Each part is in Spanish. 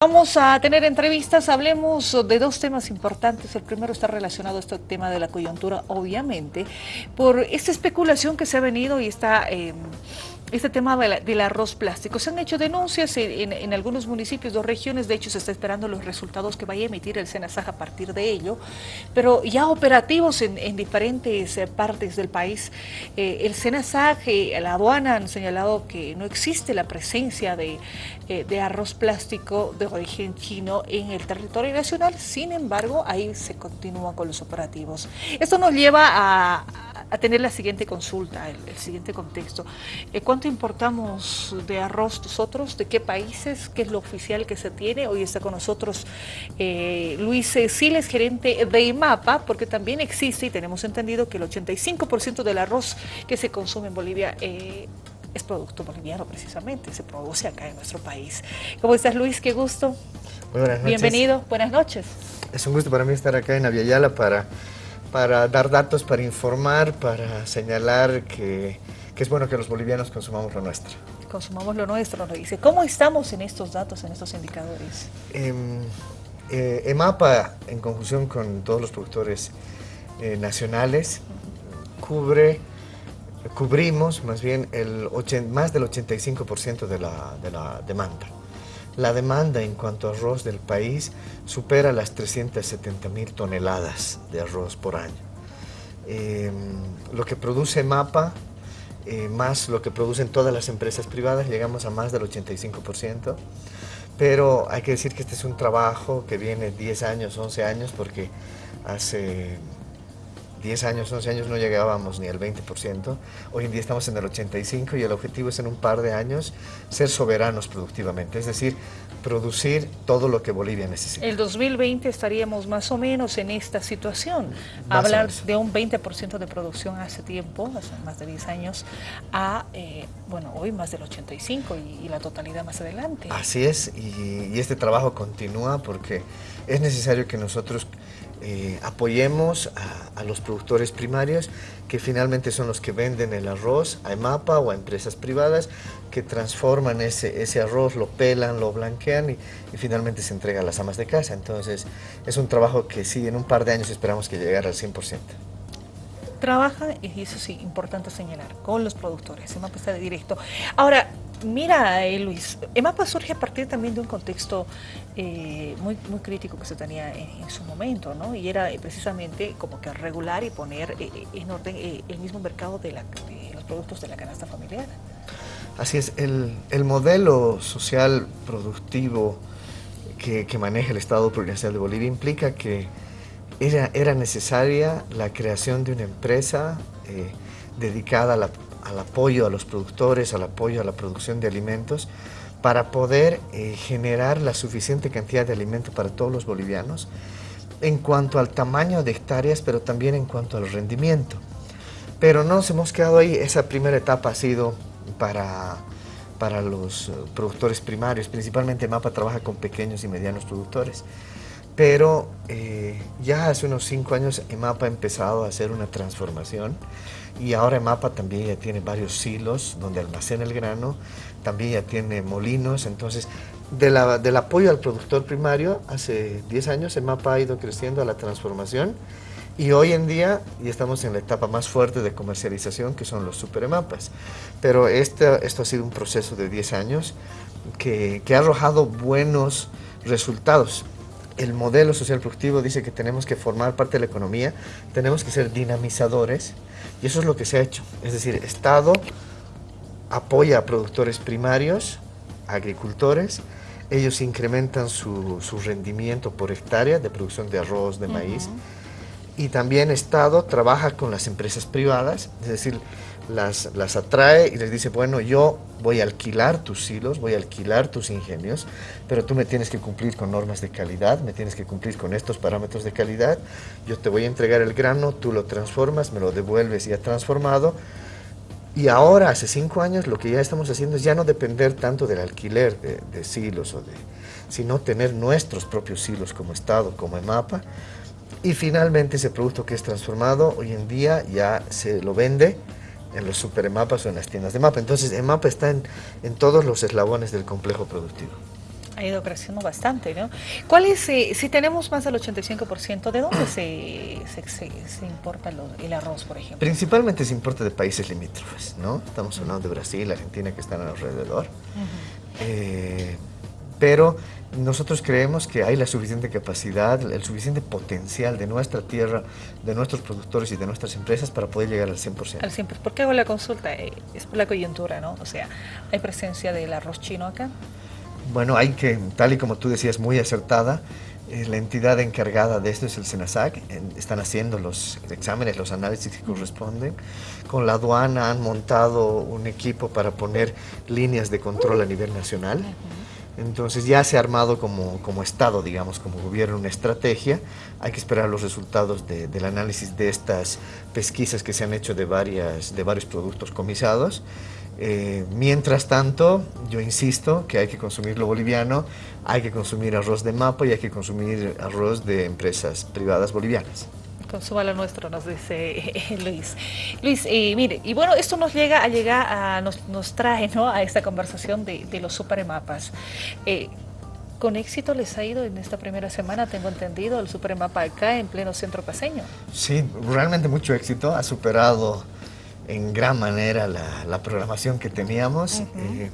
Vamos a tener entrevistas, hablemos de dos temas importantes. El primero está relacionado a este tema de la coyuntura, obviamente, por esta especulación que se ha venido y está... Eh, este tema del arroz plástico. Se han hecho denuncias en, algunos municipios o regiones, de hecho se está esperando los resultados que vaya a emitir el SENASAJ a partir de ello, pero ya operativos en, diferentes eh, partes del país. Eh, el SENASAJ, eh, la aduana han señalado que no existe la presencia de, de arroz plástico de origen chino en el territorio nacional, sin embargo ahí se continúa con los operativos. Esto nos lleva a a tener la siguiente consulta, el, siguiente contexto. Eh, ¿Cuánto importamos de arroz nosotros? ¿De qué países? ¿Qué es lo oficial que se tiene? Hoy está con nosotros eh, Luis Siles, gerente de IMAPA, porque también existe y tenemos entendido que el 85% del arroz que se consume en Bolivia eh, es producto boliviano precisamente, se produce acá en nuestro país. ¿Cómo estás Luis? Qué gusto. Muy buenas noches. Bienvenido, buenas noches. Es un gusto para mí estar acá en Aviala para para dar datos, para informar, para señalar que, es bueno que los bolivianos consumamos lo nuestro. Consumamos lo nuestro, nos dice. ¿Cómo estamos en estos datos, en estos indicadores? Em, eh, EMAPA, en conjunción con todos los productores eh, nacionales, cubre, cubrimos más bien el más del 85% de la, de la demanda. La demanda en cuanto a arroz del país supera las 370 mil toneladas de arroz por año. Em, lo que produce MAPA, eh, más lo que producen todas las empresas privadas, llegamos a más del 85%. Pero hay que decir que este es un trabajo que viene 10 años, 11 años, porque hace 10 años, 11 años no llegábamos ni al 20%, hoy en día estamos en el 85% y el objetivo es en un par de años ser soberanos productivamente, es decir, producir todo lo que Bolivia necesita. El 2020 estaríamos más o menos en esta situación, hablar de un 20% de producción hace tiempo, hace más de 10 años, a, eh, bueno, hoy más del 85% y, la totalidad más adelante. Así es, y, y este trabajo continúa porque es necesario que nosotros eh, apoyemos a, los productores primarios que finalmente son los que venden el arroz a EMAPA o a empresas privadas que transforman ese, ese arroz, lo pelan, lo blanquean y, finalmente se entrega a las amas de casa. Entonces es un trabajo que sí, en un par de años esperamos que llegue al 100% trabaja, y eso sí, importante señalar, con los productores. EMAPA está de directo. Ahora, Mira, eh, Luis, EMAPA surge a partir también de un contexto eh, muy, muy crítico que se tenía en, su momento, ¿no? Y era eh, precisamente como que regular y poner en orden el mismo mercado de, los productos de la canasta familiar. Así es, el, modelo social productivo que, maneja el Estado Plurinacional de Bolivia implica que era, era necesaria la creación de una empresa dedicada a la al apoyo a los productores, al apoyo a la producción de alimentos, para poder eh, generar la suficiente cantidad de alimento para todos los bolivianos, en cuanto al tamaño de hectáreas, pero también en cuanto al rendimiento. Pero no nos hemos quedado ahí, esa primera etapa ha sido para, para los eh, productores primarios, principalmente MAPA trabaja con pequeños y medianos productores. Pero eh, ya hace unos cinco años EMAPA ha empezado a hacer una transformación y ahora EMAPA también ya tiene varios silos donde almacena el grano, también ya tiene molinos, entonces del apoyo al productor primario, hace 10 años EMAPA ha ido creciendo a la transformación y hoy en día ya estamos en la etapa más fuerte de comercialización que son los super EMAPAs. Pero esto ha sido un proceso de 10 años que ha arrojado buenos resultados el modelo social productivo dice que tenemos que formar parte de la economía, tenemos que ser dinamizadores y eso es lo que se ha hecho. Es decir, Estado apoya a productores primarios, agricultores, ellos incrementan su, rendimiento por hectárea de producción de arroz, de maíz, y también Estado trabaja con las empresas privadas, es decir, las, las atrae y les dice, bueno, yo voy a alquilar tus silos, voy a alquilar tus ingenios, pero tú me tienes que cumplir con normas de calidad, me tienes que cumplir con estos parámetros de calidad, yo te voy a entregar el grano, tú lo transformas, me lo devuelves ya transformado, y ahora, hace cinco años, lo que ya estamos haciendo es ya no depender tanto del alquiler de, silos, o de, sino tener nuestros propios silos como Estado, como EMAPA, y finalmente ese producto que es transformado, hoy en día ya se lo vende en los super EMAPAs o en las tiendas de mapa. Entonces, EMAPA está en, en todos los eslabones del complejo productivo. Ha ido creciendo bastante, ¿no? ¿Cuál es, eh, si tenemos más del 85%, ¿de dónde se, se, importa el arroz, por ejemplo? Principalmente se importa de países limítrofes, ¿no? Estamos hablando de Brasil, Argentina, que están alrededor. Eh, pero nosotros creemos que hay la suficiente capacidad, el suficiente potencial de nuestra tierra, de nuestros productores y de nuestras empresas para poder llegar al 100%. Al 100%. ¿Por qué hago la consulta? Eh, es por la coyuntura, ¿no? O sea, ¿hay presencia del arroz chino acá? Bueno, hay que, tal y como tú decías, muy acertada, eh, la entidad encargada de esto es el SENASAC, están haciendo los exámenes, los análisis que corresponden. Con la aduana han montado un equipo para poner líneas de control a nivel nacional. Entonces ya se ha armado como, como, Estado, digamos, como gobierno, una estrategia. Hay que esperar los resultados del análisis de estas pesquisas que se han hecho de, varias, de varios productos comisados. Eh, mientras tanto, yo insisto que hay que consumir lo boliviano, hay que consumir arroz de mapa y hay que consumir arroz de empresas privadas bolivianas. Consuma lo nuestro, nos dice Luis. Luis, eh, mire, y bueno, esto nos llega a llegar a, nos, trae ¿no? a esta conversación de, los supermapas. Eh, con éxito les ha ido en esta primera semana, tengo entendido, el supermapa acá en pleno centro paseño. Sí, realmente mucho éxito, ha superado en gran manera la, programación que teníamos. Eh,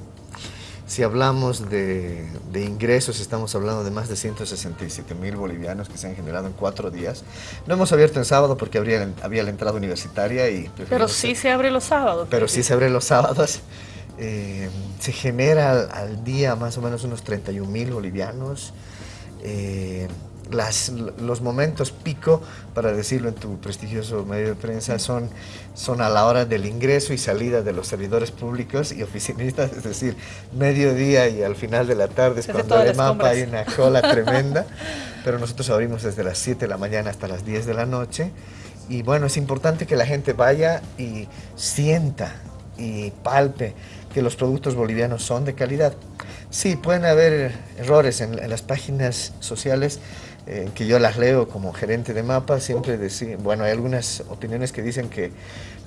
si hablamos de, ingresos, estamos hablando de más de 167 mil bolivianos que se han generado en cuatro días. No hemos abierto en sábado porque habría, había la entrada universitaria y... Pero sí se abre los sábados. Pero sí se abre los sábados. Eh, se genera al, día más o menos unos 31 mil bolivianos. Eh, las, los momentos pico, para decirlo en tu prestigioso medio de prensa, son, son a la hora del ingreso y salida de los servidores públicos y oficinistas, es decir, mediodía y al final de la tarde es cuando el mapa hay una cola tremenda, pero nosotros abrimos desde las 7 de la mañana hasta las 10 de la noche. Y bueno, es importante que la gente vaya y sienta y palpe que los productos bolivianos son de calidad. Sí, pueden haber errores en, en las páginas sociales, eh, que yo las leo como gerente de mapa, siempre decía, bueno, hay algunas opiniones que dicen que,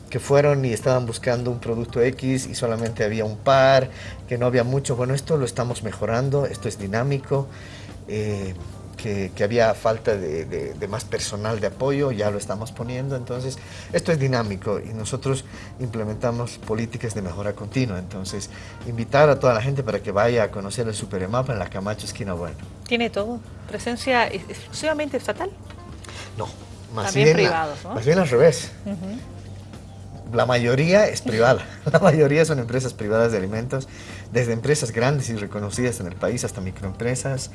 que fueron y estaban buscando un producto X y solamente había un par, que no había mucho. Bueno, esto lo estamos mejorando, esto es dinámico. Eh, que, había falta de, más personal de apoyo, ya lo estamos poniendo, entonces esto es dinámico y nosotros implementamos políticas de mejora continua, entonces invitar a toda la gente para que vaya a conocer el Superemapa en la Camacho Esquina Bueno. ¿Tiene todo? ¿Presencia exclusivamente estatal? No, más bien, privados, más bien al revés. La mayoría es privada, la mayoría son empresas privadas de alimentos, desde empresas grandes y reconocidas en el país hasta microempresas,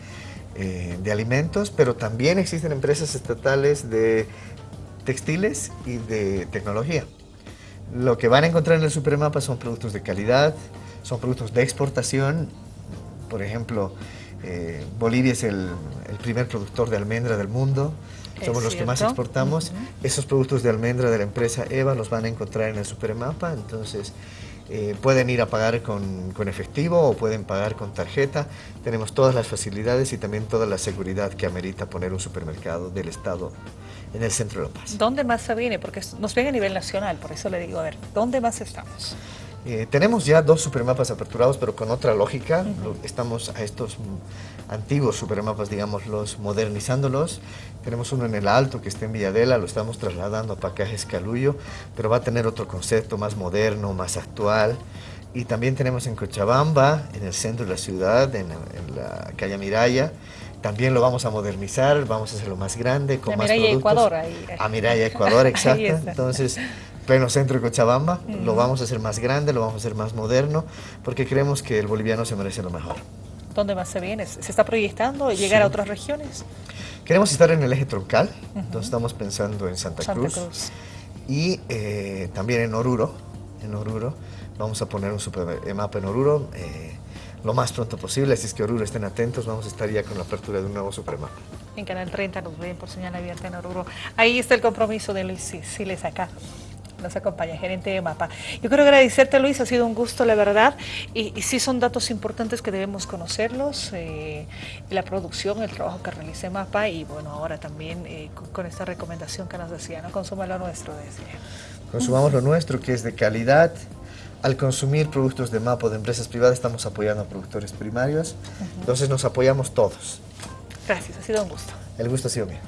eh, de alimentos, pero también existen empresas estatales de textiles y de tecnología. Lo que van a encontrar en el Supermapa son productos de calidad, son productos de exportación. Por ejemplo, eh, Bolivia es el, primer productor de almendra del mundo. Somos los que más exportamos. Esos productos de almendra de la empresa EVA los van a encontrar en el Supermapa. Entonces, eh, pueden ir a pagar con, efectivo o pueden pagar con tarjeta. Tenemos todas las facilidades y también toda la seguridad que amerita poner un supermercado del Estado en el centro de La Paz. ¿Dónde más se viene? Porque nos viene a nivel nacional, por eso le digo, a ver, ¿dónde más estamos? Eh, tenemos ya dos supermapas aperturados, pero con otra lógica. Estamos a estos antiguos supermapas, digamos, los modernizándolos. Tenemos uno en el Alto que está en Villadela, lo estamos trasladando a Pacajes Calullo, pero va a tener otro concepto más moderno, más actual. Y también tenemos en Cochabamba, en el centro de la ciudad, en, la calle Miraya. También lo vamos a modernizar, vamos a hacerlo más grande, con más Miraya Ecuador. Ahí. A Miraya Ecuador, exacto. Entonces, pleno centro de Cochabamba, lo vamos a hacer más grande, lo vamos a hacer más moderno, porque creemos que el boliviano se merece lo mejor. ¿Dónde más se viene? ¿Se está proyectando llegar a otras regiones? Queremos estar en el eje troncal, entonces estamos pensando en Santa, Cruz, y eh, también en Oruro, en Oruro. Vamos a poner un super mapa en Oruro eh, lo más pronto posible, así es que Oruro estén atentos, vamos a estar ya con la apertura de un nuevo supermapa. En Canal 30 nos ven por señal abierta en Oruro. Ahí está el compromiso de Luis Siles acá nos acompaña, gerente de MAPA. Yo quiero agradecerte, Luis, ha sido un gusto, la verdad, y, sí son datos importantes que debemos conocerlos, eh, la producción, el trabajo que realice MAPA, y bueno, ahora también eh, con, esta recomendación que nos decía, ¿no? Consuma lo nuestro, decía. Consumamos lo nuestro, que es de calidad, al consumir productos de MAPO de empresas privadas estamos apoyando a productores primarios, entonces nos apoyamos todos. Gracias, ha sido un gusto. El gusto ha sido mío.